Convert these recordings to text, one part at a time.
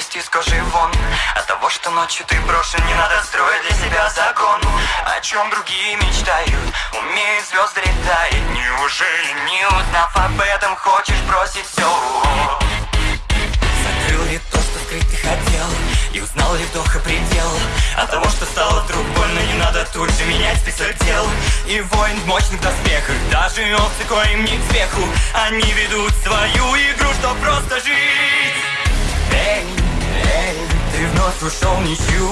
лезть из кожи вон? От того, что ночью ты брошен, не надо строить для себя закон. О чем другие мечтают, умеют звезды летает Неужели не узнав об этом, хочешь бросить все? Закрыл ли то, что ты хотел И узнал ли вдоха предел? От того, что стало вдруг больно Не надо тут же менять список дел. И воин в мощных доспехах Даже овцы, коим не к смеху. Они ведут свою игру, чтоб просто жить ушел ничью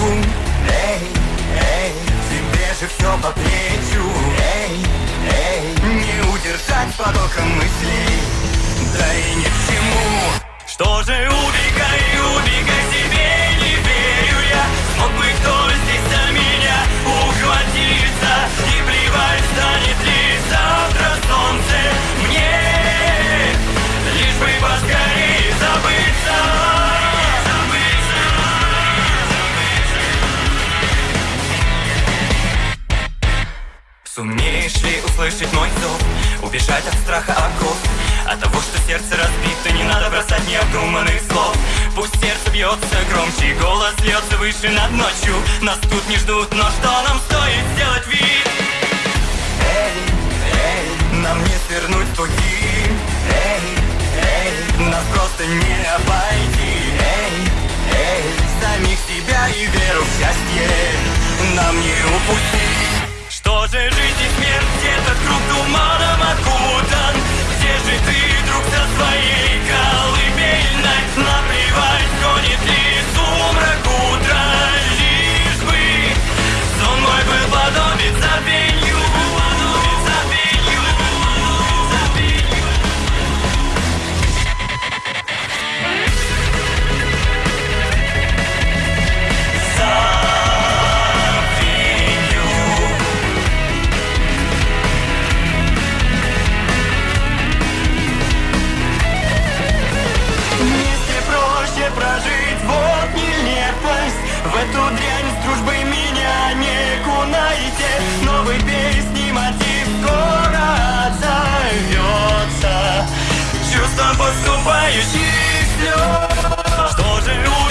Эй, эй, тебе же все по плечу Эй, эй, не удержать потоком мыслей. Да и ни к чему. Что же убегай, Сумеешь ли услышать мой зов? Убежать от страха оков? От того, что сердце разбито Не надо бросать необдуманных слов. Пусть сердце бьется громче Голос льется выше над ночью. Нас тут не ждут, но что нам стоит сделать вид? Эй, эй, нам не свернуть пути. Эй, эй, нас просто не обойти. Эй, эй, самих себя и веру в счастье Нам не упустить же жизнь и смерть, этот круг туманом эту дрянь с дружбы меня не кунаете Новый песни мотив скоро отзовется. Чувство поступающих слез. Что же люди